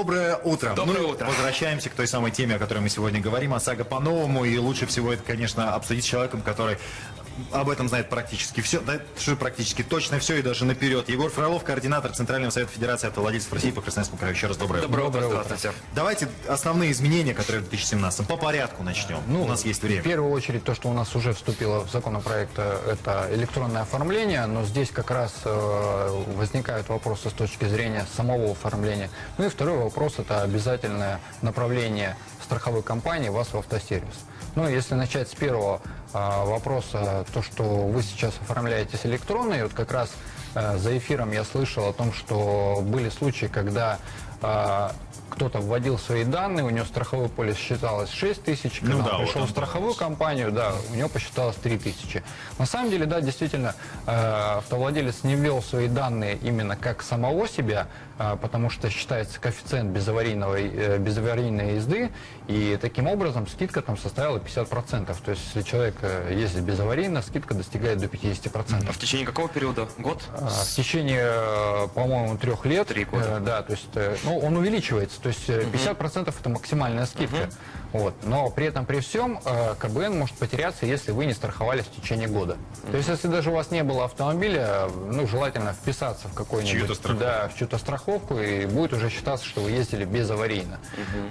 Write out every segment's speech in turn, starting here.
Доброе утро. Доброе ну, утро. Возвращаемся к той самой теме, о которой мы сегодня говорим, ОСАГО по-новому. И лучше всего это, конечно, обсудить с человеком, который об этом знает практически все, да, практически точно все и даже наперед. Егор Фролов, координатор Центрального совета Федерации автовладельцев России по Красноярскому краю. Еще раз доброе, Доброе утро, утро. здравствуйте. Давайте основные изменения, которые в 2017 по порядку начнем. Ну, У нас есть время. В первую очередь, то, что у нас уже вступило в законопроект, э, это электронное оформление, но здесь как раз э, возникают вопросы с точки зрения самого оформления. Ну и второй вопрос, это обязательное направление страховой компании вас в автосервис. Ну, если начать с первого э, вопроса, то, что вы сейчас оформляетесь электронно, и вот как раз э, за эфиром я слышал о том, что были случаи, когда э, кто-то вводил свои данные, у него страховой полис считалось 6 тысяч, когда Ну он да, вот пришел он в страховую компанию, да, у него посчиталось 3 тысячи. На самом деле, да, действительно, э, автовладелец не ввел свои данные именно как самого себя, э, потому что считается коэффициент безаварийного, э, безаварийной езды, и таким образом скидка там составила 50%. То есть, если человек э, ездит безаварийно, скидка достигает до 50%. А в течение какого периода? Год? А, В течение, э, по-моему, трех лет. Три года. э, Да, то есть, э, ну, он увеличивается. То есть э, 50% это максимальная скидка. Вот. Но при этом, при всем, э, КБН может потеряться, если вы не страховались в течение года. То есть, если даже у вас не было автомобиля, ну, желательно вписаться в страховку. Да, в чью-то страховку, и будет уже считаться, что вы ездили безаварийно.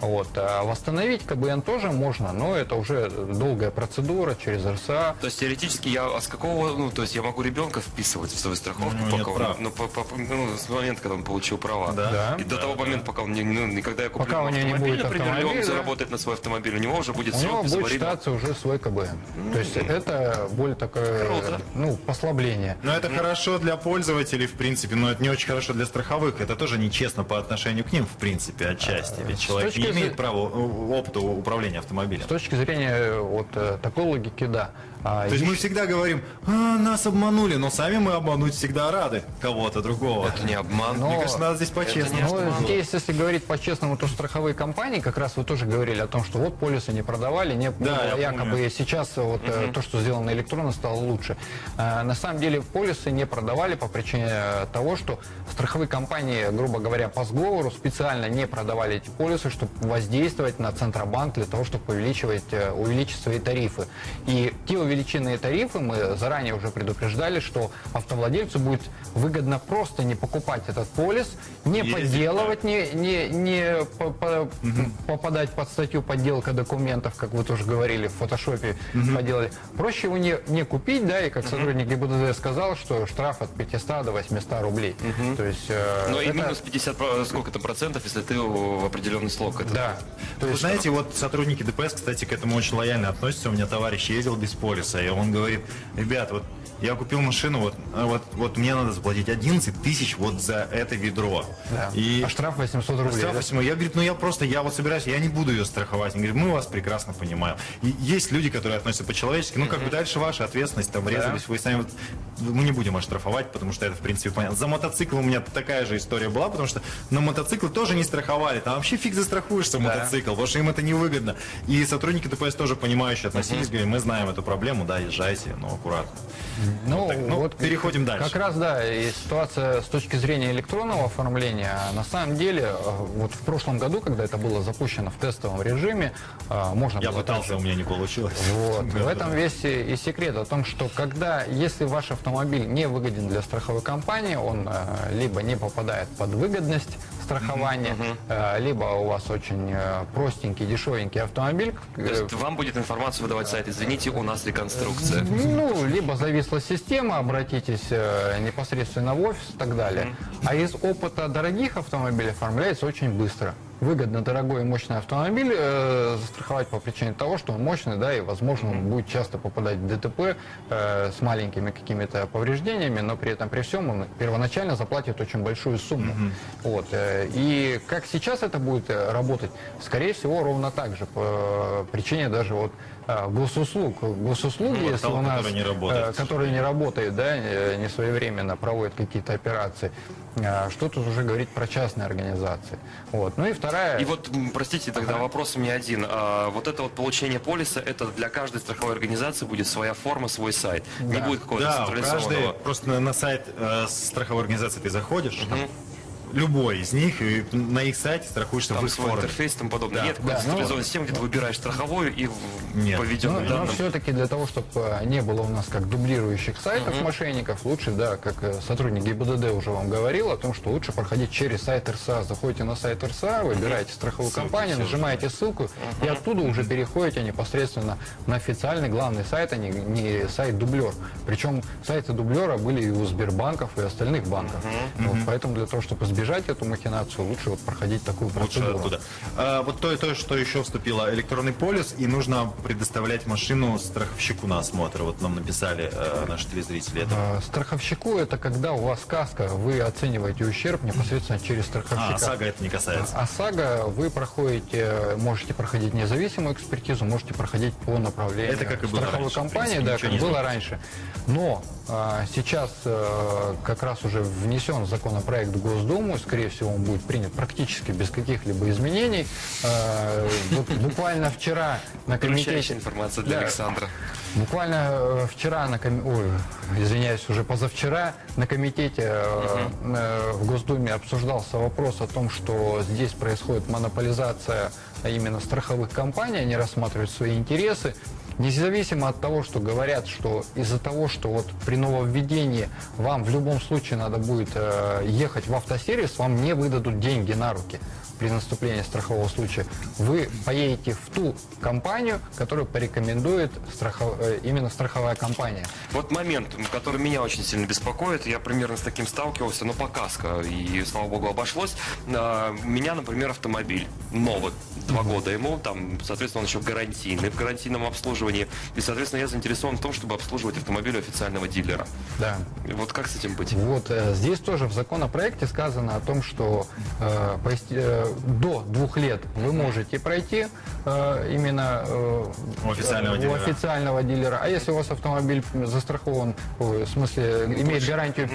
Вот. А восстановить КБН тоже можно, но это уже долгая процедура через РСА. То есть теоретически я а с какого, ну, то есть я могу ребенка вписывать в свою страховку, Ну, нет пока он- ну, по- по- ну, с момента, когда он получил права. Да. Да. И до того момента, пока он не, ну, не- когда я куплю Пока у него не автомобиль, будет например, и он заработает на свой автомобиль, у него уже будет У него срок будет считаться уже свой КБН. То есть это более такое, Круто. ну, послабление. Но это хорошо для пользователей, в принципе, но это не очень хорошо для страховых. Это тоже нечестно по отношению к ним, в принципе, отчасти. Ведь человек точки не имеет зрения- права э, опыта управления автомобилем. С точки зрения э, вот э, такой логики, да. А, То есть еще- мы всегда говорим, а, нас обманули, но сами мы обмануть всегда рады кого-то другого. Это не обман. Мне Но- кажется, надо здесь по-честному. Ну, здесь, если говорить по-честному, то страховые компании, как раз вы тоже говорили о том, что вот полисы не продавали, не Да, было я якобы помню. сейчас вот э, то, что сделано электронно, стало лучше. А, на самом деле полисы не продавали по причине э, того, что страховые компании, грубо говоря, по сговору специально не продавали эти полисы, чтобы воздействовать на Центробанк для того, чтобы увеличивать, увеличить свои тарифы. И те увеличенные тарифы мы заранее уже предупреждали, что автовладельцу будет выгодно просто не покупать этот полис, не Ездить, подделывать, не, не, не по- по- попадать под статью подделка документов, как вы тоже говорили, в фотошопе поделали. Проще его не, не купить, да, и как сотрудник ГИБДД сказал, что штраф от 500 до 800 рублей. То есть... э, Но и это- минус 50, про- сколько то процентов, если ты в определенный слог. Это Да. То Вы есть, знаете, вот сотрудники ДПС, кстати, к этому очень лояльно относятся. У меня товарищ ездил без полиса, и он говорит, ребят, вот я купил машину, вот, а вот, вот мне надо заплатить 11 тысяч вот за это ведро. да. И А штраф 800 рублей. Штраф да? 8. Я говорю, ну я просто, я вот собираюсь, я не буду ее страховать. Он говорит, мы вас прекрасно понимаем. И есть люди, которые относятся по-человечески, ну как бы дальше ваша ответственность, там резались, вы сами, вот, мы не будем оштрафовать, потому что это в принципе понятно. За мотоцикл у меня такая же история была, потому что на мотоцикл тоже не страховали, там вообще фиг застрахуешься мотоцикл, потому что им это невыгодно. И сотрудники ДПС тоже понимающие относились, говорят, мы знаем эту проблему, да, езжайте, но аккуратно. Ну, так, ну, вот переходим дальше. Как раз, да, и ситуация с точки зрения электронного оформления, на самом деле, вот в прошлом году, когда это было запущено в тестовом режиме, э, можно Я было пытался, также- у меня не получилось. Вот. В Да, этом да. весь и и секрет о том, что когда, если ваш автомобиль не выгоден для страховой компании, он э, либо не попадает под выгодность страхования, э, либо у вас очень э, простенький, дешевенький автомобиль, То есть вам будет информацию выдавать сайт. Извините, у нас реконструкция. ну, либо зависла система, обратитесь э, непосредственно в офис и так далее. А из опыта дорогих автомобилей оформляется очень быстро. Выгодно дорогой и мощный автомобиль э, застраховать по причине того, что он мощный, да, и, возможно, он будет часто попадать в ДТП э, с маленькими какими-то повреждениями, но при этом, при всем, он первоначально заплатит очень большую сумму. Вот. э, И как сейчас это будет э, работать? Скорее всего, ровно так же, по причине даже вот э, госуслуг. Госуслуги, Ну, если у нас, который не работает, э, к который не работает, да, не своевременно проводит какие-то операции, э, что тут уже говорить про частные организации. Вот. Ну и вторая... И вот, простите, тогда вопрос у меня один. А, вот это вот получение полиса, это для каждой страховой организации будет своя форма, свой сайт. Не Да. будет какого-то Да, централизованного. просто на, на сайт э, страховой организации ты заходишь, там любой из них, и на их сайте страхуешься в Там их свой форме. интерфейс и тому подобное. Да. Нет Да, ну, централизованной системы, где ты выбираешь страховую и в- Нет. по введенным Но, данным. все-таки для того, чтобы не было у нас как дублирующих сайтов мошенников, лучше, да, как э, сотрудник ГИБДД уже вам говорил, о том, что лучше проходить через сайт РСА. Заходите на сайт РСА, выбираете страховую Ссылки компанию, все нажимаете ссылку, и оттуда уже переходите непосредственно на официальный главный сайт, а не, не сайт дублер. Причем сайты дублера были и у Сбербанков, и остальных банков. Вот, поэтому для того, чтобы избежать эту махинацию, лучше вот проходить такую Лучше процедуру. оттуда. А, вот то и то, что еще вступило, электронный полис, и нужно предоставлять машину страховщику на осмотр. Вот нам написали э, наши телезрители. Это А, Страховщику это когда у вас каска, вы оцениваете ущерб непосредственно через страховщика. А, САГА это не касается. А САГА вы проходите, можете проходить независимую экспертизу, можете проходить по направлению Это как и было страховой раньше, компании, принципе, да, как было раньше. Но сейчас а, как раз уже внесен законопроект в Госдуму, скорее всего, он будет принят практически без каких-либо изменений. А, вот буквально вчера на комитете... информация для Да. Александра. Буквально э, вчера на коми- ой, извиняюсь, уже позавчера на комитете э, в Госдуме обсуждался вопрос о том, что здесь происходит монополизация а именно страховых компаний, они рассматривают свои интересы. Независимо от того, что говорят, что из-за того, что вот при нововведении вам в любом случае надо будет ехать в автосервис, вам не выдадут деньги на руки при наступлении страхового случая, вы поедете в ту компанию, которую порекомендует страхов- э, именно страховая компания. Вот момент, который меня очень сильно беспокоит, я примерно с таким сталкивался, но по каско, и, слава богу, обошлось. А, меня, например, автомобиль новый, два года ему, там, соответственно, он еще гарантийный, в гарантийном обслуживании, и, соответственно, я заинтересован в том, чтобы обслуживать автомобиль официального дилера. Да. Вот как с этим быть? Вот э, здесь тоже в законопроекте сказано о том, что э, э, до двух лет вы можете пройти э, именно э, У официального у дилера. официального дилера. А если у вас автомобиль застрахован, ой, в смысле имеет гарантию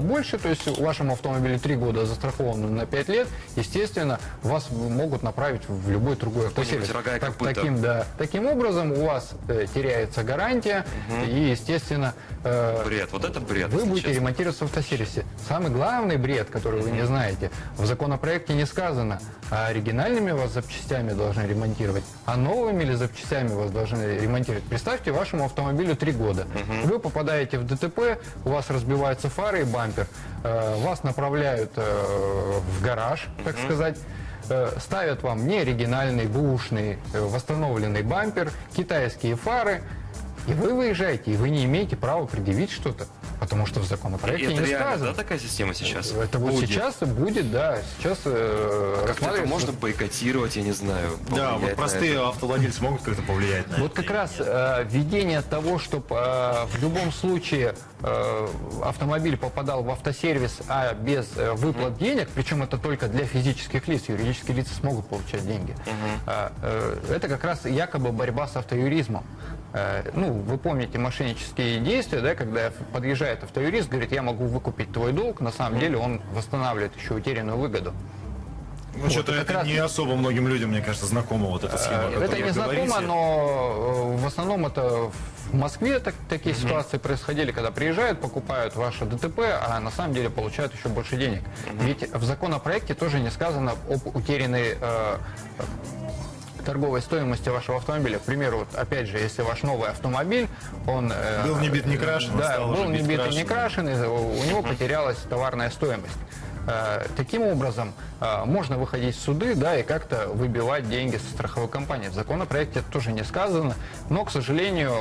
больше, то есть вашему автомобилю три года застрахован на 5 лет, естественно, вас могут направить в любой другой автосервис. Так- таким, да, таким образом у вас э, теряется гарантия и, естественно, э, Бред, вот это бред. вы будете честно. ремонтироваться в автосервисе. Самый главный бред, который вы не знаете, в законопроекте не сказано, а оригинальными вас запчастями должны ремонтировать, а новыми ли запчастями вас должны ремонтировать. Представьте, вашему автомобилю три года. Вы попадаете в ДТП, у вас разбиваются фары и бампер, э, вас направляют э, в гараж, так сказать, э, ставят вам не оригинальный, бушный, восстановленный бампер, китайские фары, и вы выезжаете, и вы не имеете права предъявить что-то, потому что в законопроекте это не реально, сказано. да, такая система сейчас? Это вот Будет. сейчас и будет, да, сейчас э, это рассматривается- можно бойкотировать, я не знаю. Да, вот простые автовладельцы могут как-то повлиять на Вот это как раз э, введение того, чтобы в любом случае э, автомобиль попадал в автосервис, а без э, выплат денег, причем это только для физических лиц, юридические лица смогут получать деньги. А, э, это как раз якобы борьба с автоюризмом. Э, ну, вы помните мошеннические действия, да, когда подъезжает автоюрист, говорит, я могу выкупить твой долг, на самом деле он восстанавливает еще утерянную выгоду. Ну, что-то как это раз- не особо многим людям, мне кажется, знакома вот эта схема. Это не знакомо, говорите. но э, в основном это в Москве так- такие ситуации происходили, когда приезжают, покупают ваше ДТП, а на самом деле получают еще больше денег. Ведь в законопроекте тоже не сказано об утерянной э, торговой стоимости вашего автомобиля. К примеру, вот, опять же, если ваш новый автомобиль, он... э, Был не бит, не крашен, Да, был не бит и не крашен. крашен, и у него потерялась товарная стоимость. Э, Таким образом, э, можно выходить в суды, да, и как-то выбивать деньги со страховой компании. В законопроекте это тоже не сказано, но, к сожалению,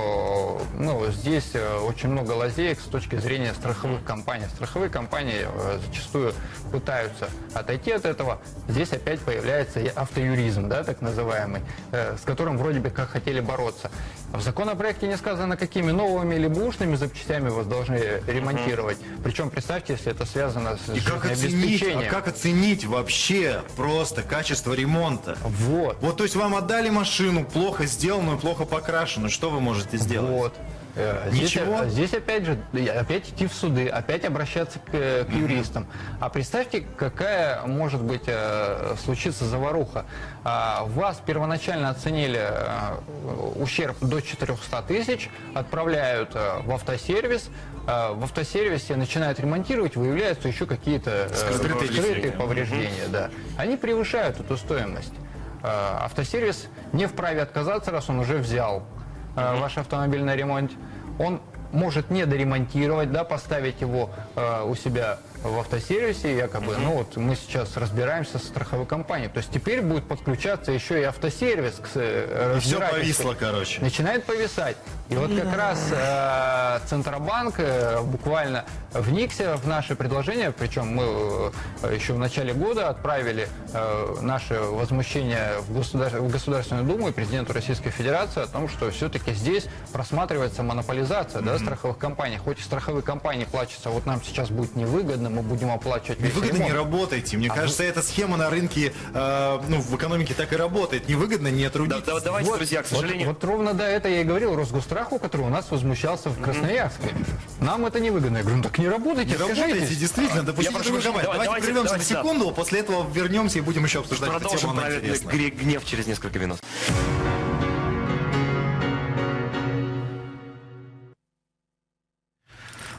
ну, здесь э, очень много лазеек с точки зрения страховых компаний. Страховые компании зачастую пытаются отойти от этого. Здесь опять появляется автоюризм, да, так называемый, с которым вроде бы как хотели бороться. В законопроекте не сказано, какими новыми или бушными запчастями вас должны ремонтировать. Причем, представьте, если это связано с И как оценить, а как оценить вообще просто качество ремонта? Вот. Вот, то есть вам отдали машину плохо сделанную, плохо покрашенную, что вы можете сделать? Вот. Э, Здесь, Ничего? здесь опять же, опять идти в суды, опять обращаться к, к юристам. А представьте, какая может быть э, случиться заваруха. А, Вас первоначально оценили э, ущерб до 400 тысяч, отправляют в автосервис, в автосервисе начинают ремонтировать, выявляются еще какие-то Скрытые скрытые повреждения. Да. Они превышают эту стоимость. Автосервис не вправе отказаться, раз он уже взял э, ваш автомобиль на ремонт. Он может не доремонтировать, да, поставить его э, у себя в автосервисе, якобы, ну вот мы сейчас разбираемся с страховой компанией. То есть теперь будет подключаться еще и автосервис к э, И все повисло, короче. Начинает повисать. И вот как раз э, Центробанк э, буквально вникся в наше предложение, причем мы э, еще в начале года отправили э, наше возмущение в, государ- в Государственную Думу и президенту Российской Федерации о том, что все-таки здесь просматривается монополизация да, страховых компаний. Хоть и страховые компании плачутся, вот нам сейчас будет невыгодно, мы будем оплачивать весь Невыгодно не ремонт. работайте. Мне А кажется, эта схема на рынке, э, ну, в экономике так и работает. Невыгодно не Да, трудитесь. да, давайте, друзья, к Вот- сожалению... Вот, ровно до это я и говорил Росгостраху, который у нас возмущался в Красноярске. Нам это невыгодно. Я говорю, ну так не работайте, Не работайте, действительно, прошу торговать. прощения, Давайте, давайте- прервемся давайте, на да. секунду, после этого вернемся и будем еще обсуждать эту Продолжим тему, она гнев через несколько минут.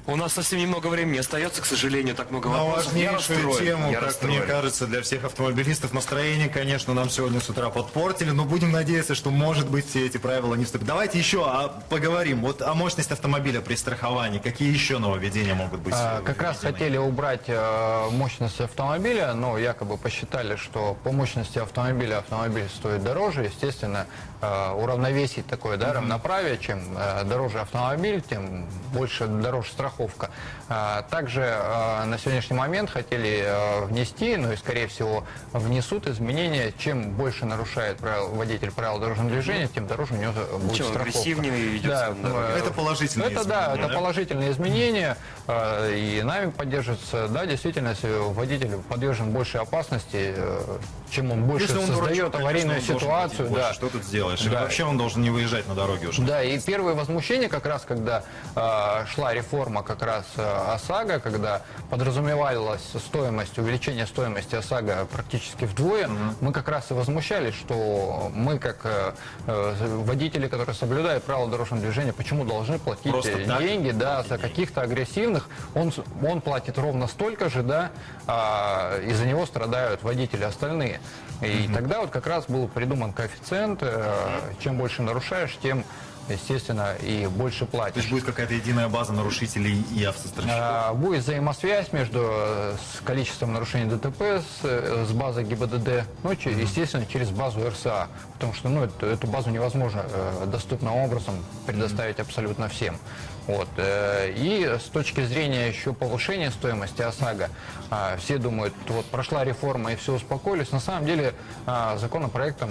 У нас совсем немного времени остается, к сожалению, так много На вопросов. Я важнейшую расстроен, тему, я как расстроен. мне кажется, для всех автомобилистов настроение, конечно, нам сегодня с утра подпортили, но будем надеяться, что, может быть, все эти правила не вступят. Давайте еще а, поговорим вот о мощности автомобиля при страховании. Какие еще нововведения могут быть? А, э, Как раз хотели убрать э, мощность автомобиля, но якобы посчитали, что по мощности автомобиля автомобиль стоит дороже. Естественно, э, уравновесить такое да, равноправие, чем э, дороже автомобиль, тем больше дороже страховка. А, Также э, на сегодняшний момент хотели э, внести, ну и скорее всего внесут изменения, чем больше нарушает правил, водитель правил дорожного движения, тем дороже у него будет Чем страховка. агрессивнее идет Да, Это положительные это да, изменения, это да? положительные изменения, э, и нами поддерживается, да, действительно, если водитель подвержен большей опасности, э, чем он больше Если он создает дурачок, аварийную конечно, ситуацию, платить больше. да. Что тут сделаешь? Или Да. вообще он должен не выезжать на дороге уже. Да, и первое возмущение как раз, когда э, шла реформа как раз э, ОСАГО, когда подразумевалась стоимость, увеличение стоимости ОСАГО практически вдвое, мы как раз и возмущались, что мы как э, э, водители, которые соблюдают правила дорожного движения, почему должны платить Просто так? деньги, да, за каких-то агрессивных, он, он платит ровно столько же, да, а из-за него страдают водители остальные. И тогда вот как раз был придуман коэффициент, чем больше нарушаешь, тем, естественно, и больше То платишь. есть будет какая-то единая база нарушителей и автостраховщиков. А, Будет взаимосвязь между э, с количеством нарушений ДТП с, э, с базой ГИБДД, ну, че- естественно, через базу РСА, потому что ну, эту, эту базу невозможно э, доступным образом предоставить абсолютно всем. Вот. э, И с точки зрения еще повышения стоимости ОСАГО, а, все думают, вот прошла реформа и все успокоились. На самом деле а, законопроектом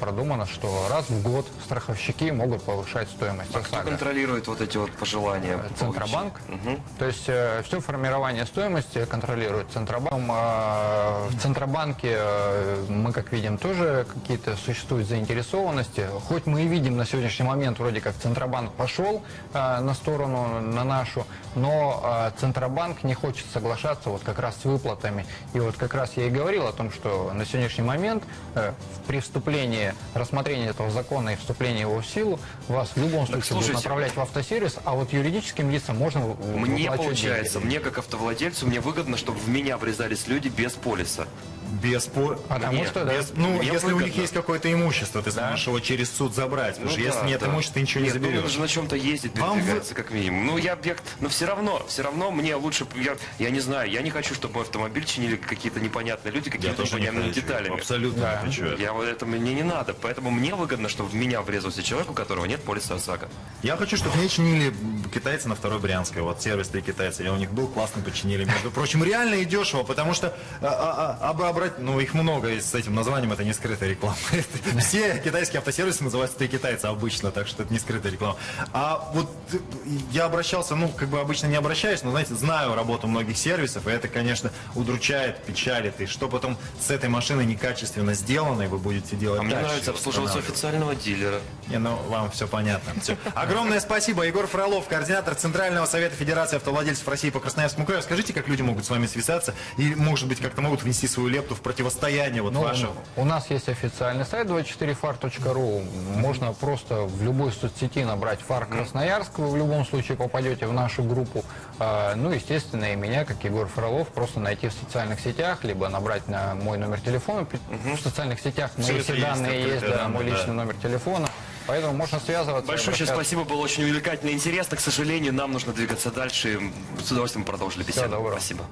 продумано, что раз в год страховщики могут повышать стоимость А кто ОСАГО. контролирует вот эти вот пожелания? по Центробанк. Мгм. То есть все формирование стоимости контролирует Центробанк. А, В Центробанке э, мы, как видим, тоже какие-то существуют заинтересованности. Хоть мы и видим на сегодняшний момент, вроде как Центробанк пошел э, на сторону, на нашу, но э, Центробанк не хочет соглашаться вот как раз с выплатами. И вот как раз я и говорил о том, что на сегодняшний момент э, при вступлении, рассмотрении этого закона и вступлении его в силу, вас в любом случае будут слушайте. направлять в автосервис, а вот юридическим лицам можно Мне получается, деньги. мне как автовладельцу, мне выгодно, чтобы в меня врезались люди без полиса. Без по- Потому Мне- что, да, Без- ну, Мне если у них выгодно. есть какое-то имущество, ты сможешь его через суд забрать. Потому Ну что если да, нет да. имущества, ты ничего не Нет, ну, заберешь. же на чем-то ездить, передвигаться, как минимум. Ну, я, я- но все равно, все равно мне лучше, я, я не знаю, я не хочу, чтобы мой автомобиль чинили какие-то непонятные люди, не непонятными хочу. деталями. Абсолютно Да. не хочу. Я вот это мне не надо, поэтому мне выгодно, чтобы в меня врезался человек, у которого нет полиса ОСАГО. Я хочу, чтобы мне чинили китайцы на второй Брянской. Вот сервис для китайцев. Я у них был, классно починили. Между прочим, реально и дешево, потому что а, а, а, разобрать, но их много и с этим названием, это не скрытая реклама. Все китайские автосервисы называются «Ты китайцы» обычно, так что это не скрытая реклама. А вот я обращался, ну, как бы обычно не обращаюсь, но, знаете, знаю работу многих сервисов, и это, конечно, удручает, печалит, и что потом с этой машиной некачественно сделано, и вы будете делать А мне нравится обслуживаться официального дилера. Не, ну вам все понятно. Огромное спасибо. Егор Фролов, координатор Центрального совета Федерации автовладельцев России по Красноярскому краю. Скажите, как люди могут с вами связаться и, может быть, как-то могут внести свою лепту в противостояние вот Ну, вашего. У нас есть официальный сайт 24far.ru. Можно просто в любой соцсети набрать фар Красноярск. Вы в любом случае попадете в нашу группу. А, Ну, естественно, и меня, как Егор Фролов, просто найти в социальных сетях, либо набрать на мой номер телефона. В социальных сетях мои все есть, данные есть, открытые да, мой данные, личный да. номер телефона. Поэтому можно связываться. Большое обращаться. спасибо, было очень увлекательно и интересно. К сожалению, нам нужно двигаться дальше. С удовольствием продолжили беседу. доброго. Спасибо.